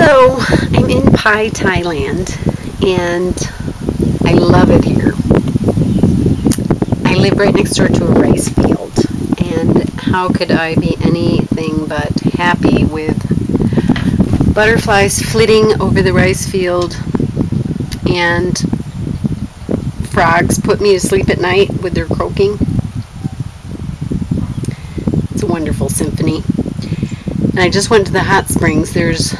So, I'm in Pai, Thailand, and I love it here. I live right next door to a rice field, and how could I be anything but happy with butterflies flitting over the rice field and frogs put me to sleep at night with their croaking. It's a wonderful symphony. And I just went to the hot springs. There's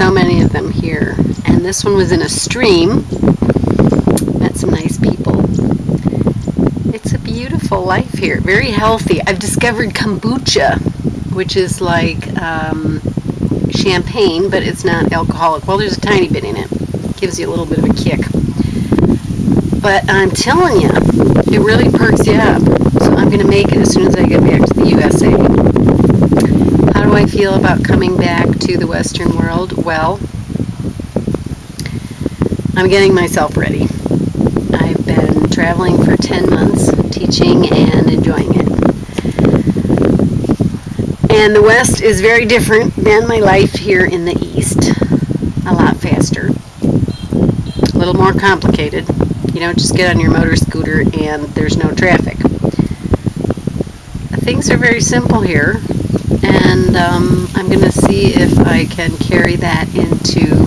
so many of them here. And this one was in a stream. Met some nice people. It's a beautiful life here. Very healthy. I've discovered kombucha, which is like um, champagne, but it's not alcoholic. Well, there's a tiny bit in it. Gives you a little bit of a kick. But I'm telling you, it really perks you up. So I'm going to make it as soon as I get back to the USA. How do I feel about coming back to the Western world? Well, I'm getting myself ready. I've been traveling for 10 months, teaching and enjoying it. And the West is very different than my life here in the East. A lot faster. A little more complicated. You don't just get on your motor scooter and there's no traffic. Things are very simple here and um, I'm going to see if I can carry that into.